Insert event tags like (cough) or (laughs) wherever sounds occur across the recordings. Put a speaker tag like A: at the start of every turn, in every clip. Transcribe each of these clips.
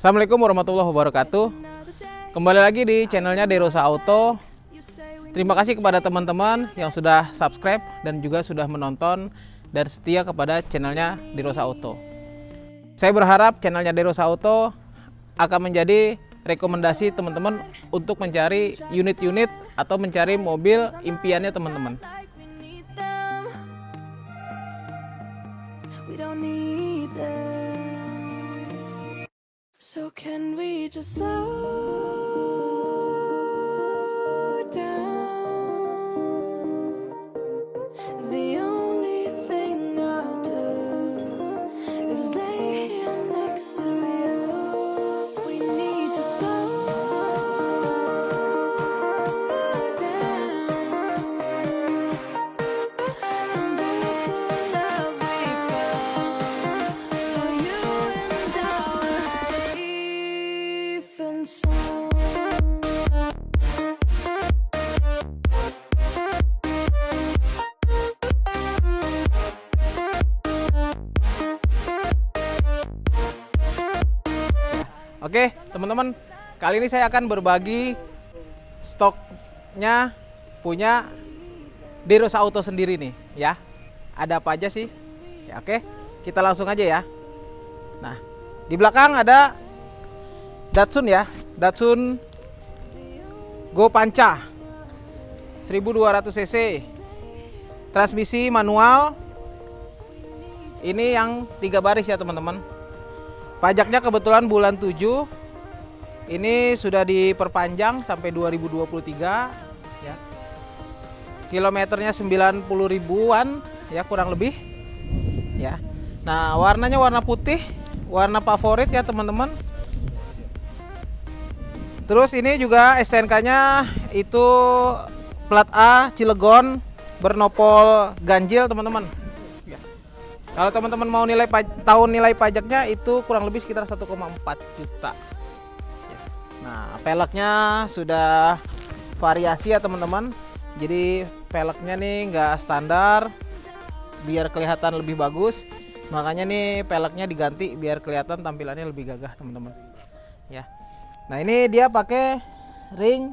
A: Assalamualaikum warahmatullahi wabarakatuh. Kembali lagi di channelnya Derosa Auto. Terima kasih kepada teman-teman yang sudah subscribe dan juga sudah menonton dan setia kepada channelnya Derosa Auto. Saya berharap channelnya Derosa Auto akan menjadi rekomendasi teman-teman untuk mencari unit-unit atau mencari mobil impiannya teman-teman.
B: We don't need them. So can we just slow
A: teman-teman, kali ini saya akan berbagi stoknya punya Derosa Auto sendiri nih, ya. Ada apa aja sih? Ya, oke, kita langsung aja ya. Nah, di belakang ada Datsun ya, Datsun Go Panca 1200 cc. Transmisi manual. Ini yang tiga baris ya, teman-teman. Pajaknya kebetulan bulan 7 ini sudah diperpanjang sampai 2023 ya. Kilometernya 90 ribuan ya kurang lebih ya. Nah, warnanya warna putih, warna favorit ya teman-teman. Terus ini juga STNK-nya itu plat A Cilegon bernopol ganjil teman-teman. Ya. Kalau teman-teman mau nilai paj- tahu nilai pajaknya itu kurang lebih sekitar 1,4 juta. Nah, peleknya sudah variasi ya teman-teman. Jadi peleknya nih nggak standar, biar kelihatan lebih bagus. Makanya nih peleknya diganti biar kelihatan tampilannya lebih gagah teman-teman. Ya. Nah ini dia pakai ring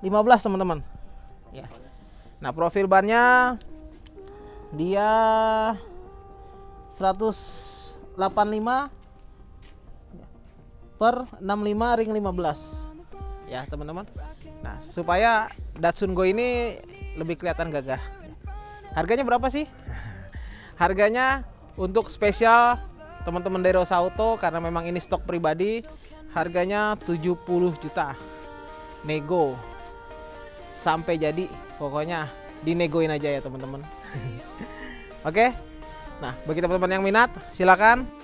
A: 15 teman-teman. Ya. Nah profil bannya dia 185 per 65 ring 15 ya teman-teman. Nah supaya Datsun Go ini lebih kelihatan gagah. Harganya berapa sih? Harganya untuk spesial teman-teman dari Rosa Auto karena memang ini stok pribadi harganya 70 juta. Nego. Sampai jadi pokoknya dinegoin aja ya teman-teman. (laughs) Oke? Nah bagi teman-teman yang minat silakan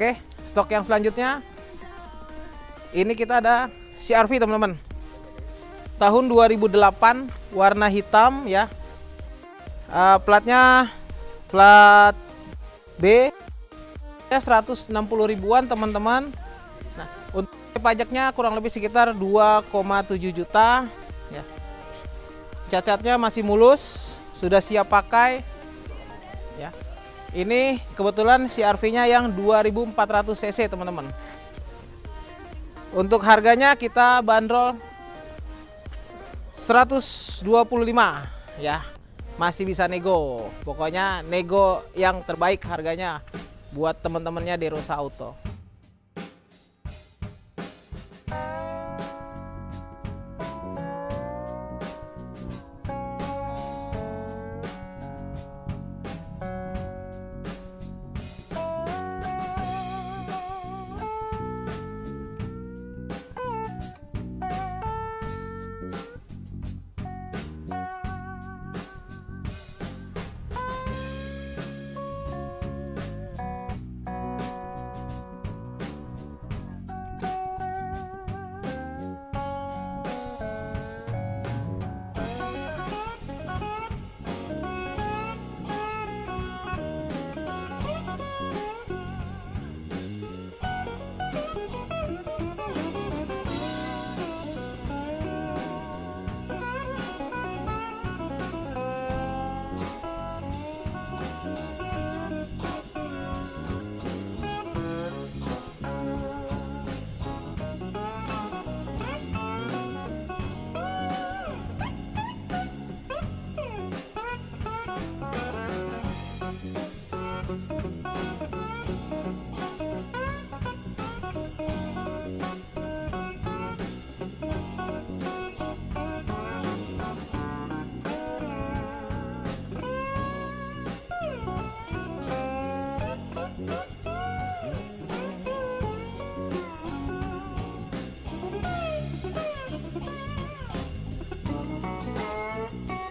A: Oke, stok yang selanjutnya ini kita ada CRV teman-teman. Tahun 2008 warna hitam ya. Eh, platnya plat B ya 160 ribuan teman-teman. Nah, untuk pajaknya kurang lebih sekitar 2,7 juta ya. Cacatnya masih mulus, sudah siap pakai. Ya. Ini kebetulan CRV-nya yang 2400 cc teman-teman. Untuk harganya kita bandrol 125 ya. Masih bisa nego. Pokoknya nego yang terbaik harganya buat teman-temannya di Rosa Auto.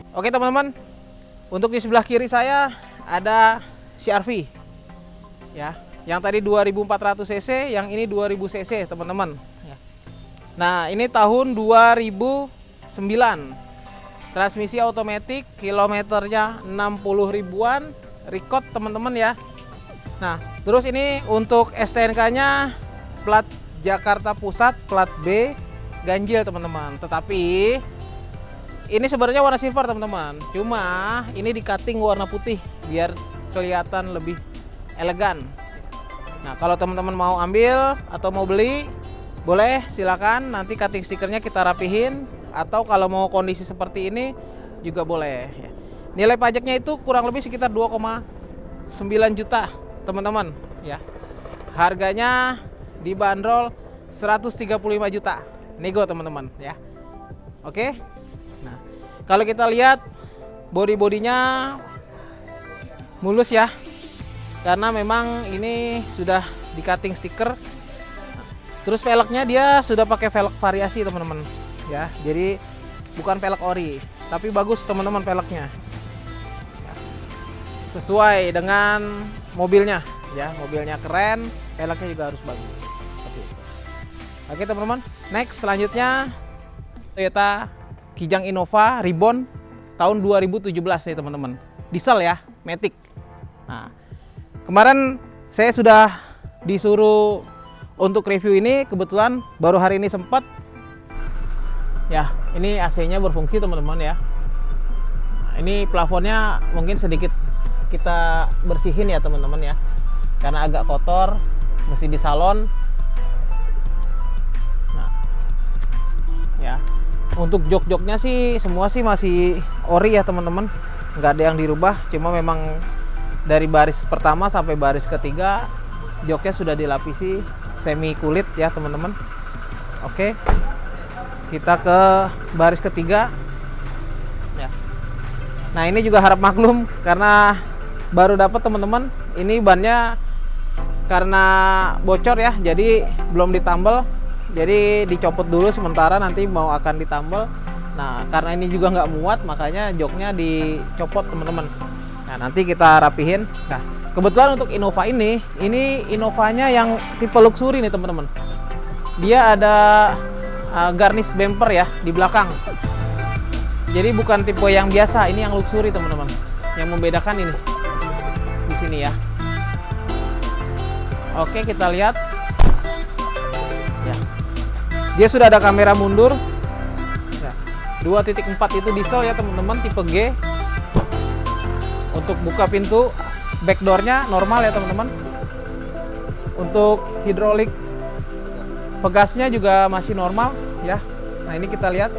A: Oke teman-teman, untuk di sebelah kiri saya ada CRV, ya, yang tadi 2400 cc, yang ini 2000 cc teman-teman. Ya. Nah ini tahun 2009, transmisi otomatis, kilometernya 60 ribuan, record teman-teman ya. Nah terus ini untuk STNK-nya plat Jakarta Pusat, plat B, ganjil teman-teman. Tetapi ini sebenarnya warna silver teman-teman. Cuma ini di cutting warna putih biar kelihatan lebih elegan. Nah kalau teman-teman mau ambil atau mau beli boleh silakan. Nanti cutting stikernya kita rapihin. Atau kalau mau kondisi seperti ini juga boleh. Nilai pajaknya itu kurang lebih sekitar 2,9 juta teman-teman. Ya. Harganya dibanderol 135 juta. Nego teman-teman ya. Oke? Nah, kalau kita lihat body-bodinya mulus ya. Karena memang ini sudah di cutting stiker. Terus velgnya dia sudah pakai velg variasi, teman-teman. Ya, jadi bukan velg ori, tapi bagus teman-teman velgnya. Ya. Sesuai dengan mobilnya, ya. Mobilnya keren, velgnya juga harus bagus. Oke, teman-teman. Next selanjutnya Toyota Kijang Innova Ribbon tahun 2017 nih teman-teman. Diesel ya, Matic. Nah, kemarin saya sudah disuruh untuk review ini. Kebetulan baru hari ini sempat. Ya ini AC-nya berfungsi teman-teman ya. Ini plafonnya mungkin sedikit kita bersihin ya teman-teman ya. Karena agak kotor mesti di salon. Nah ya untuk jok-joknya sih semua sih masih ori ya teman-teman. Nggak ada yang dirubah cuma memang dari baris pertama sampai baris ketiga joknya sudah dilapisi semi kulit ya teman-teman. Oke kita ke baris ketiga. Ya. Nah ini juga harap maklum karena baru dapat teman-teman. Ini bannya karena bocor ya jadi belum ditambal jadi dicopot dulu sementara nanti mau akan ditambal. Nah karena ini juga nggak muat makanya joknya dicopot teman-teman. Nah nanti kita rapihin. Nah kebetulan untuk Innova ini ini Innovanya yang tipe luxury nih teman-teman. Dia ada uh, garnish bumper ya di belakang. Jadi bukan tipe yang biasa ini yang luxury teman-teman. Yang membedakan ini. Di sini ya. Oke kita lihat dia sudah ada kamera mundur. Ya. 2.4 itu diesel ya teman-teman tipe G. Untuk buka pintu backdoornya normal ya teman-teman. Untuk hidrolik pegasnya juga masih normal ya. Nah ini kita lihat.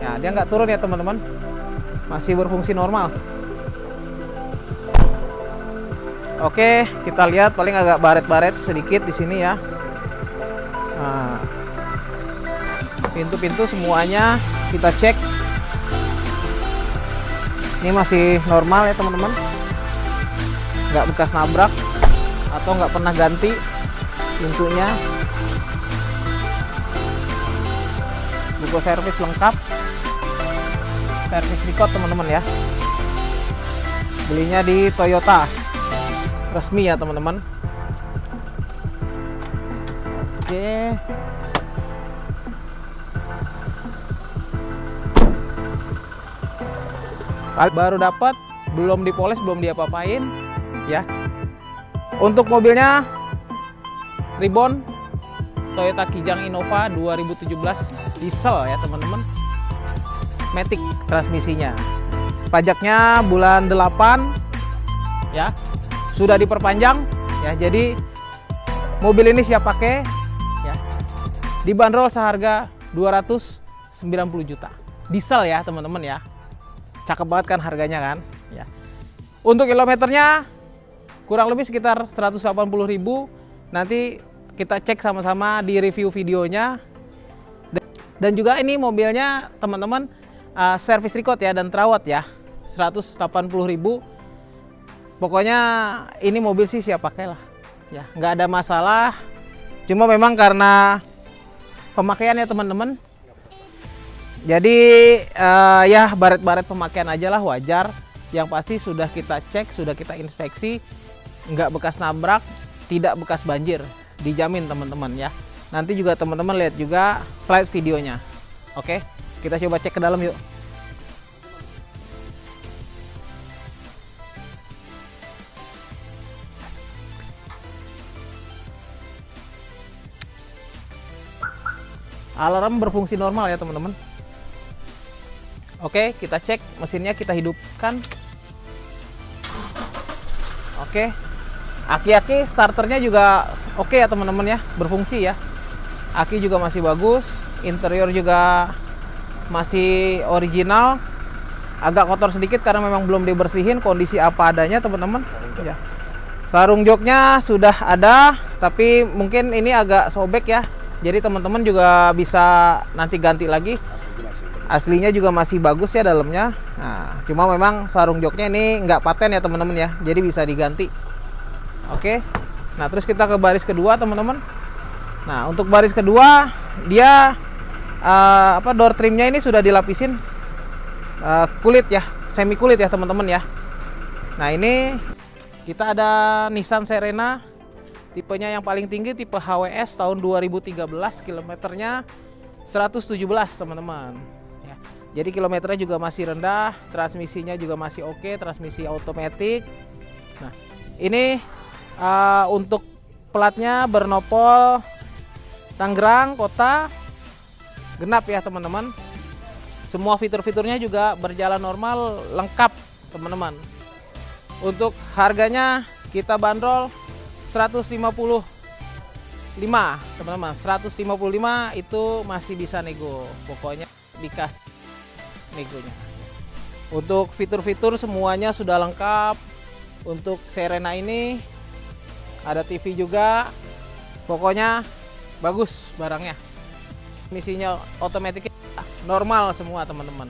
A: Ya dia nggak turun ya teman-teman. Masih berfungsi normal. Oke kita lihat paling agak baret-baret sedikit di sini ya pintu-pintu semuanya kita cek. Ini masih normal ya teman-teman. Nggak bekas nabrak atau nggak pernah ganti pintunya. Buku servis lengkap. Servis record teman-teman ya. Belinya di Toyota. Resmi ya teman-teman. Oke baru dapat belum dipoles belum diapa-apain ya. Untuk mobilnya Ribbon Toyota Kijang Innova 2017 diesel ya teman-teman. Matic transmisinya. Pajaknya bulan 8 ya. Sudah diperpanjang ya. Jadi mobil ini siap pakai ya. Dibanderol seharga 290 juta. Diesel ya teman-teman ya cakep banget kan harganya kan? Ya. Untuk kilometernya kurang lebih sekitar 180.000 nanti kita cek sama-sama di review videonya. Dan juga ini mobilnya teman-teman uh, service record ya dan terawat ya. 180.000 pokoknya ini mobil sih siap pakai lah. Ya nggak ada masalah. Cuma memang karena pemakaiannya teman-teman Jadi eh, ya baret-baret pemakaian aja lah wajar. Yang pasti sudah kita cek, sudah kita inspeksi, nggak bekas nabrak, tidak bekas banjir, dijamin teman-teman ya. Nanti juga teman-teman lihat juga slide videonya. Oke, kita coba cek ke dalam yuk. Alarm berfungsi normal ya teman-teman. Oke, kita cek mesinnya kita hidupkan. Oke. Aki-aki starternya juga oke ya teman-teman ya, berfungsi ya. Aki juga masih bagus, interior juga masih original. Agak kotor sedikit karena memang belum dibersihin, kondisi apa adanya teman-teman. Ya. Sarung joknya sudah ada, tapi mungkin ini agak sobek ya. Jadi teman-teman juga bisa nanti ganti lagi aslinya juga masih bagus ya dalamnya. Nah cuma memang sarung joknya ini nggak paten ya teman-teman ya. Jadi bisa diganti. Oke. Nah terus kita ke baris kedua teman-teman. Nah untuk baris kedua dia eh, apa door trimnya ini sudah dilapisin eh, kulit ya semi kulit ya teman-teman ya. Nah ini kita ada Nissan Serena tipenya yang paling tinggi tipe HWS tahun 2013 kilometernya 117 teman-teman. Jadi kilometernya juga masih rendah, transmisinya juga masih oke, transmisi otomatis. Nah, ini uh, untuk platnya bernopol Tangerang kota genap ya teman-teman. Semua fitur-fiturnya juga berjalan normal, lengkap teman-teman. Untuk harganya kita bandrol 155 teman-teman 155 itu masih bisa nego pokoknya dikasih negonya untuk fitur-fitur semuanya sudah lengkap. Untuk Serena ini ada TV juga. Pokoknya bagus barangnya. Misinya otomatis normal semua teman-teman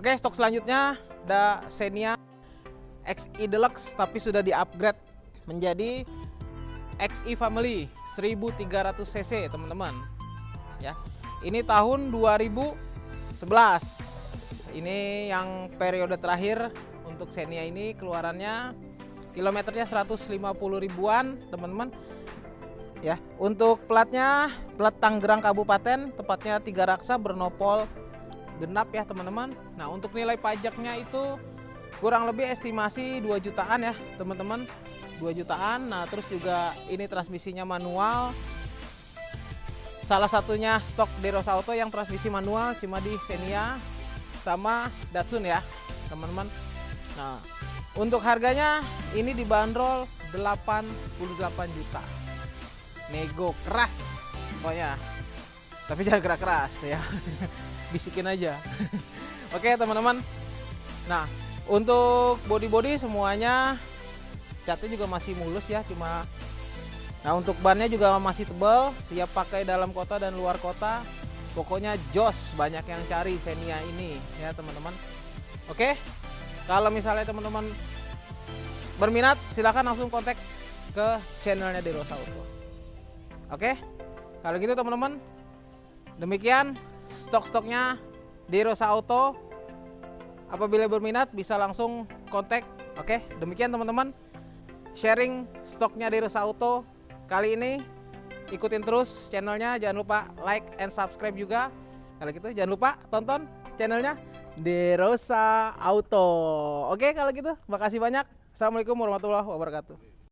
A: Oke, stok selanjutnya ada Xenia XI Deluxe tapi sudah di-upgrade menjadi XI Family 1300 cc, teman-teman. Ya. Ini tahun 2011. Ini yang periode terakhir untuk Xenia ini keluarannya kilometernya 150 ribuan, teman-teman. Ya, untuk platnya plat Tangerang Kabupaten, tepatnya Tiga Raksa bernopol genap ya teman-teman. Nah untuk nilai pajaknya itu kurang lebih estimasi 2 jutaan ya teman-teman. 2 jutaan. Nah terus juga ini transmisinya manual. salah satunya stok Derosa Auto yang transmisi manual cuma di Xenia sama Datsun ya teman-teman nah untuk harganya ini dibanderol 88 juta nego keras pokoknya tapi jangan gerak keras ya (laughs) bisikin aja. (laughs) Oke teman-teman. Nah untuk body-body semuanya catnya juga masih mulus ya cuma nah untuk bannya juga masih tebal siap pakai dalam kota dan luar kota. Pokoknya jos banyak yang cari Xenia ini ya teman-teman. Oke kalau misalnya teman-teman berminat silahkan langsung kontak ke channelnya Derosa Auto oke kalau gitu teman-teman demikian stok-stoknya Derosa Auto. Apabila berminat bisa langsung kontak. Oke demikian teman-teman sharing stoknya Derosa Auto. Kali ini ikutin terus channelnya. Jangan lupa like and subscribe juga. Kalau gitu jangan lupa tonton channelnya Derosa Auto. Oke kalau gitu makasih banyak. Assalamualaikum warahmatullahi wabarakatuh